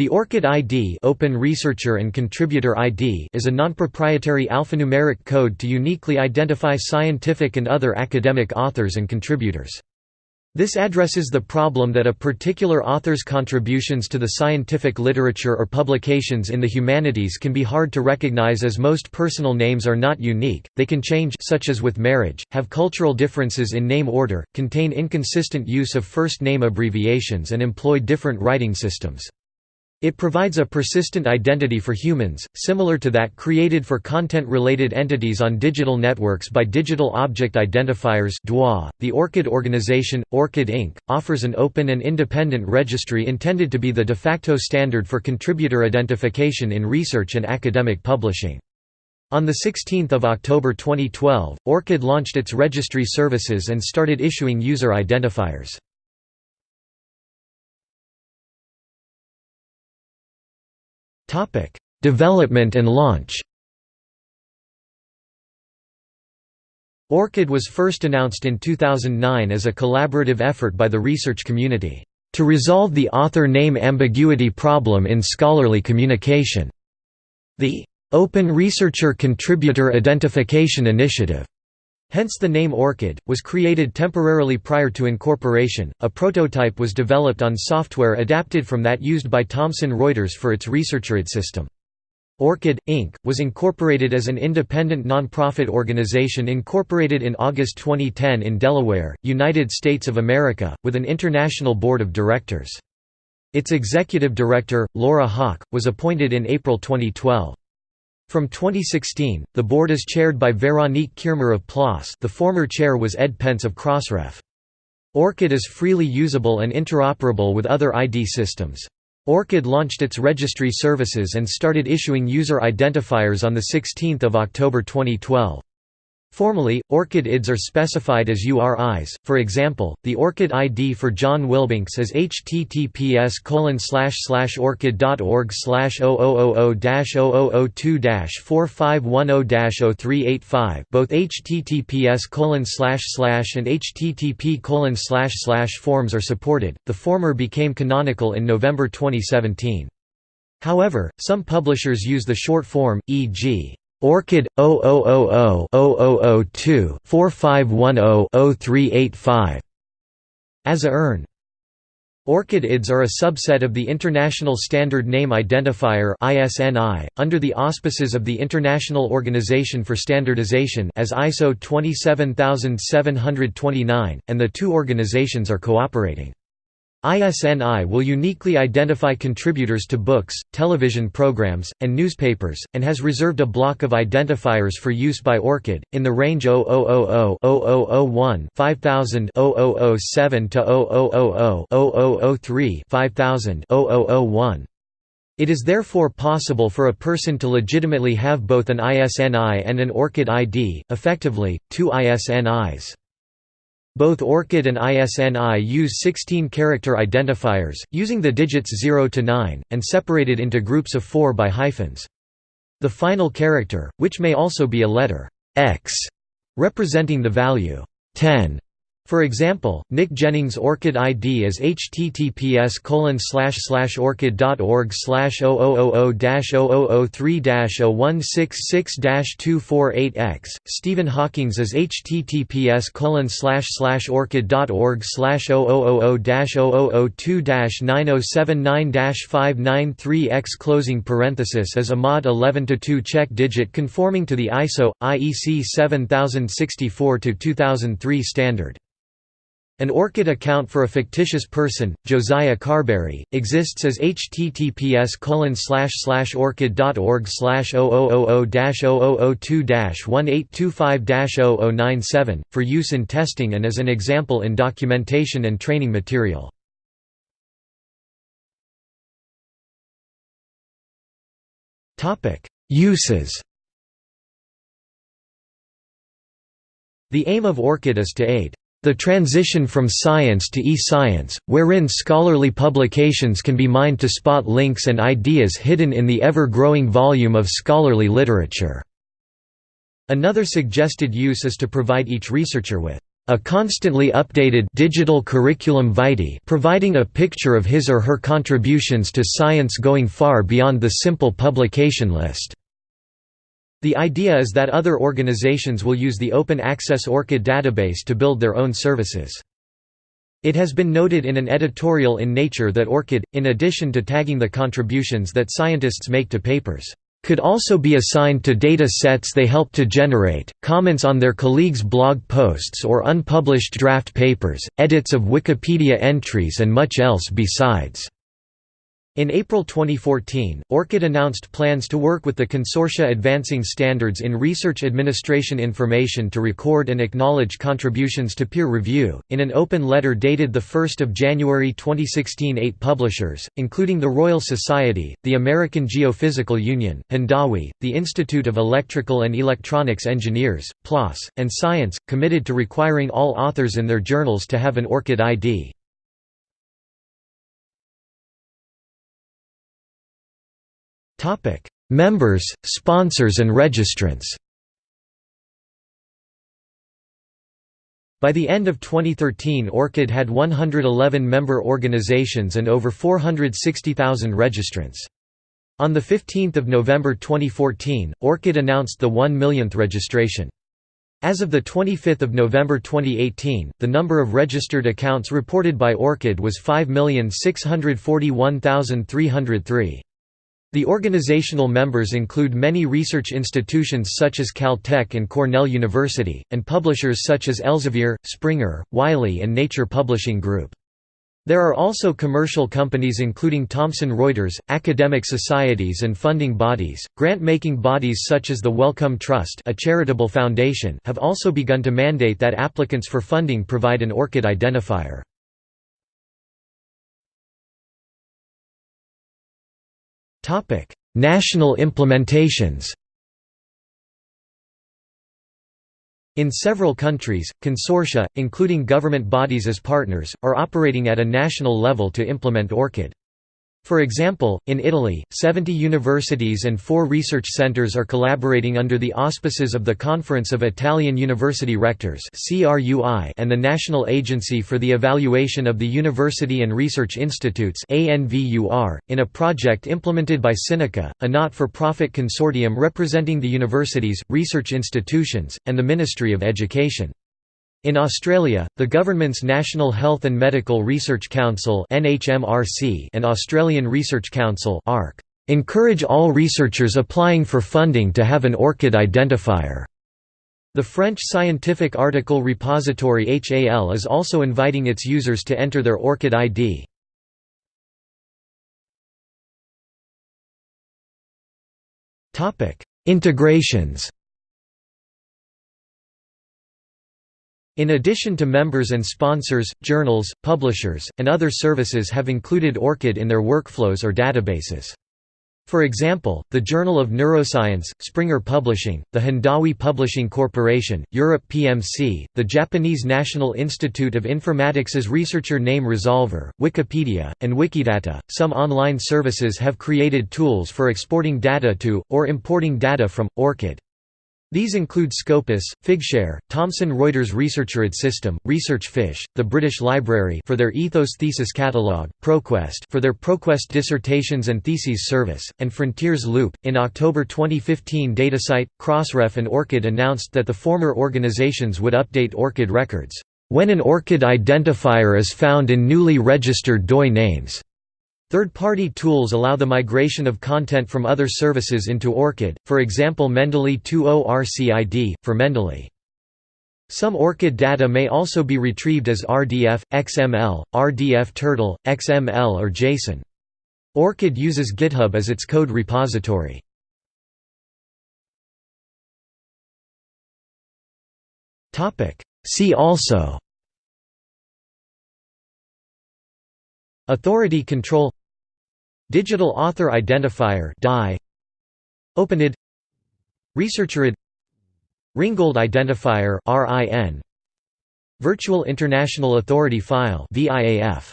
The ORCID ID, Open Researcher and Contributor ID is a non-proprietary alphanumeric code to uniquely identify scientific and other academic authors and contributors. This addresses the problem that a particular author's contributions to the scientific literature or publications in the humanities can be hard to recognize as most personal names are not unique, they can change such as with marriage, have cultural differences in name order, contain inconsistent use of first name abbreviations and employ different writing systems. It provides a persistent identity for humans, similar to that created for content-related entities on digital networks by Digital Object Identifiers .The ORCID organization, ORCID Inc., offers an open and independent registry intended to be the de facto standard for contributor identification in research and academic publishing. On 16 October 2012, ORCID launched its registry services and started issuing user identifiers. Topic: Development and launch. ORCID was first announced in 2009 as a collaborative effort by the research community to resolve the author name ambiguity problem in scholarly communication. The Open Researcher Contributor Identification Initiative Hence the name ORCID, was created temporarily prior to incorporation. A prototype was developed on software adapted from that used by Thomson Reuters for its ResearcherID system. ORCID, Inc., was incorporated as an independent nonprofit organization incorporated in August 2010 in Delaware, United States of America, with an international board of directors. Its executive director, Laurel Haak, was appointed in April 2012. From 2016, the board is chaired by Veronique Kiermer of PLOS the former chair was Ed Pentz of Crossref. ORCID is freely usable and interoperable with other ID systems. ORCID launched its registry services and started issuing user identifiers on 16 October 2012. Formally, ORCID IDs are specified as URIs, for example, the ORCID ID for John Wilbanks is https orcid.org 0000 4510 0385 both https and http forms are supported, the former became canonical in November 2017. However, some publishers use the short form, e.g. ORCID 0000-0002-4510-0385 as a URN. ORCID IDs are a subset of the International Standard Name Identifier (ISNI) under the auspices of the International Organization for Standardization as ISO 27729, and the two organizations are cooperating. ISNI will uniquely identify contributors to books, television programs, and newspapers, and has reserved a block of identifiers for use by ORCID, in the range 0001-5000-0001-5000-0003-5000-0001. It is therefore possible for a person to legitimately have both an ISNI and an ORCID ID, effectively, two ISNIs. Both ORCID and ISNI use 16-character identifiers, using the digits 0 to 9, and separated into groups of 4 by hyphens. The final character, which may also be a letter X, representing the value 10, for example, Nick Jennings' ORCID ID is https orcid.org 0000-0003-0166-248x. Stephen Hawking's is https orcid.org 0000-0002-9079-593x closing parenthesis is a mod 11 to 2 check digit conforming to the ISO IEC 7064 2003 standard. An ORCID account for a fictitious person, Josiah Carberry, exists as https orcid.org 0000-0002-1825-0097, for use in testing and as an example in documentation and training material. Uses The aim of ORCID is to aid the transition from science to e-science, wherein scholarly publications can be mined to spot links and ideas hidden in the ever-growing volume of scholarly literature. Another suggested use is to provide each researcher with a constantly updated digital curriculum vitae providing a picture of his or her contributions to science going far beyond the simple publication list. The idea is that other organizations will use the open access ORCID database to build their own services. It has been noted in an editorial in Nature that ORCID, in addition to tagging the contributions that scientists make to papers, could also be assigned to data sets they help to generate, comments on their colleagues' blog posts or unpublished draft papers, edits of Wikipedia entries and much else besides. In April 2014, ORCID announced plans to work with the Consortia Advancing Standards in Research Administration Information to record and acknowledge contributions to peer review. In an open letter dated 1 January 2016, eight publishers, including the Royal Society, the American Geophysical Union, Hindawi, the Institute of Electrical and Electronics Engineers, PLOS, and Science, committed to requiring all authors in their journals to have an ORCID ID. Topic: Members, sponsors and registrants. By the end of 2013 ORCID had 111 member organizations and over 460,000 registrants. On 15 November 2014, ORCID announced the 1 millionth registration. As of 25 November 2018, the number of registered accounts reported by ORCID was 5,641,303. The organizational members include many research institutions such as Caltech and Cornell University, and publishers such as Elsevier, Springer, Wiley and Nature Publishing Group. There are also commercial companies including Thomson Reuters, academic societies and funding bodies. Grant-making bodies such as the Wellcome Trust, a charitable foundation, have also begun to mandate that applicants for funding provide an ORCID identifier. National implementations. In several countries, consortia, including government bodies as partners, are operating at a national level to implement ORCID. For example, in Italy, 70 universities and four research centers are collaborating under the auspices of the Conference of Italian University Rectors and the National Agency for the Evaluation of the University and Research Institutes in a project implemented by CINECA, a not-for-profit consortium representing the universities, research institutions, and the Ministry of Education. In Australia, the government's National Health and Medical Research Council and Australian Research Council encourage all researchers applying for funding to have an ORCID identifier. The French scientific article repository HAL is also inviting its users to enter their ORCID ID. Integrations In addition to members and sponsors, journals, publishers, and other services have included ORCID in their workflows or databases. For example, the Journal of Neuroscience, Springer Publishing, the Hindawi Publishing Corporation, Europe PMC, the Japanese National Institute of Informatics's researcher name Resolver, Wikipedia, and Wikidata. Some online services have created tools for exporting data to, or importing data from, ORCID. These include Scopus, Figshare, Thomson Reuters ResearcherID System, ResearchFish, the British Library for their Ethos Thesis Catalogue, ProQuest for their ProQuest dissertations and theses service, and Frontiers Loop. In October 2015, DataCite, Crossref, and ORCID announced that the former organizations would update ORCID records when an ORCID identifier is found in newly registered DOI names. Third-party tools allow the migration of content from other services into ORCID, for example Mendeley 2.0 RCID, for Mendeley. Some ORCID data may also be retrieved as RDF, XML, RDF Turtle, XML or JSON. ORCID uses GitHub as its code repository. See also Authority control Digital Author Identifier OpenID. ResearcherID. Ringgold Identifier (RIN), Virtual International Authority File (VIAF).